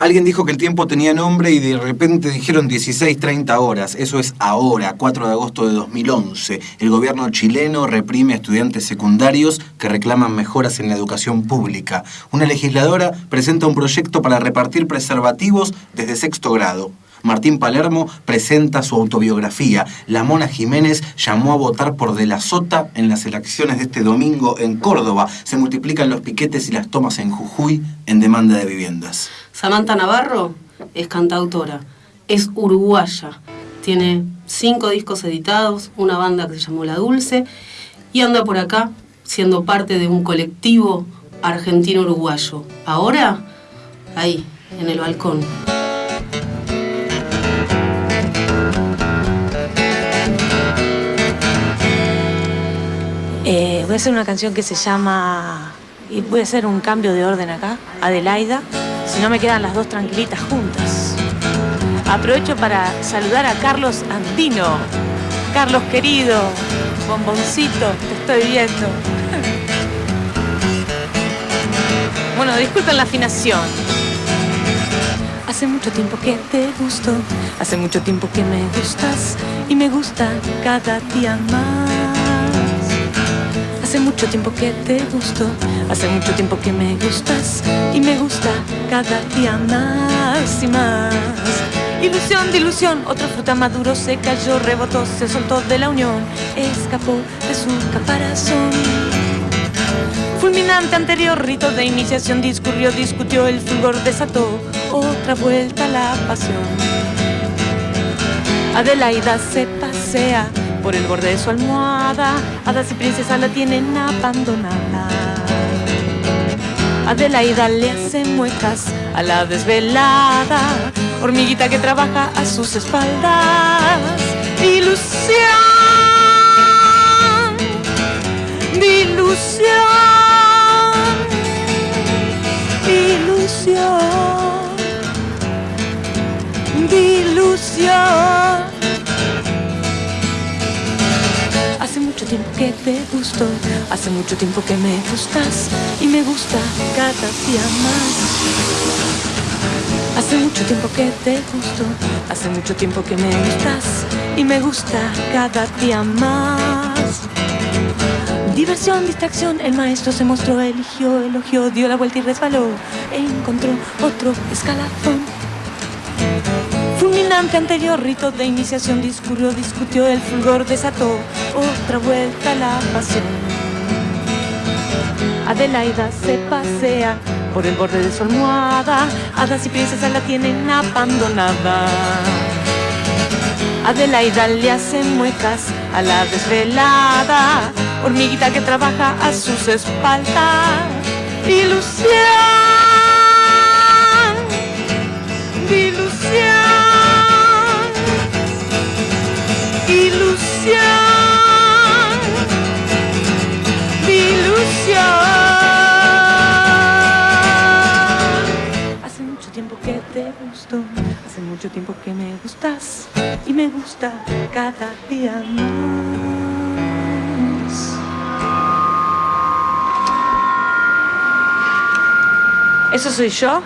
Alguien dijo que el tiempo tenía nombre y de repente dijeron 16, 30 horas. Eso es ahora, 4 de agosto de 2011. El gobierno chileno reprime a estudiantes secundarios que reclaman mejoras en la educación pública. Una legisladora presenta un proyecto para repartir preservativos desde sexto grado. Martín Palermo presenta su autobiografía. La Mona Jiménez llamó a votar por De la Sota en las elecciones de este domingo en Córdoba. Se multiplican los piquetes y las tomas en Jujuy en demanda de viviendas. Samantha Navarro es cantautora, es uruguaya, tiene cinco discos editados, una banda que se llamó La Dulce y anda por acá siendo parte de un colectivo argentino-uruguayo. Ahora, ahí, en el balcón. Voy a hacer una canción que se llama, y voy a hacer un cambio de orden acá, Adelaida, si no me quedan las dos tranquilitas juntas. Aprovecho para saludar a Carlos Andino. Carlos querido, bomboncito, te estoy viendo. Bueno, disculpen la afinación. Hace mucho tiempo que te gusto, hace mucho tiempo que me gustas y me gusta cada día más. Mucho tiempo que te gusto, hace mucho tiempo que me gustas y me gusta cada día más y más. Ilusión de ilusión, otra fruta maduro se cayó, rebotó, se soltó de la unión, escapó de su caparazón. Fulminante anterior rito de iniciación discurrió, discutió, el fulgor desató otra vuelta la pasión. Adelaida se pasea por el borde de su almohada, hadas y princesas la tienen abandonada. Adelaida le hace muecas a la desvelada, hormiguita que trabaja a sus espaldas. Ilusión, ilusión, mucho tiempo que te gusto, hace mucho tiempo que me gustas y me gusta cada día más. Hace mucho tiempo que te gusto, hace mucho tiempo que me gustas y me gusta cada día más. Diversión, distracción, el maestro se mostró, eligió, elogió, dio la vuelta y resbaló, encontró otro escalafón. Fulminante anterior rito de iniciación discurrió, discutió, el fulgor desató otra vuelta la pasión. Adelaida se pasea por el borde de su almohada, hadas y princesas la tienen abandonada. Adelaida le hace muecas a la desvelada, hormiguita que trabaja a sus espaldas. Ilusión, ilusión. Hace mucho tiempo que te gusto, hace mucho tiempo que me gustas y me gusta cada día más. ¿Eso soy yo?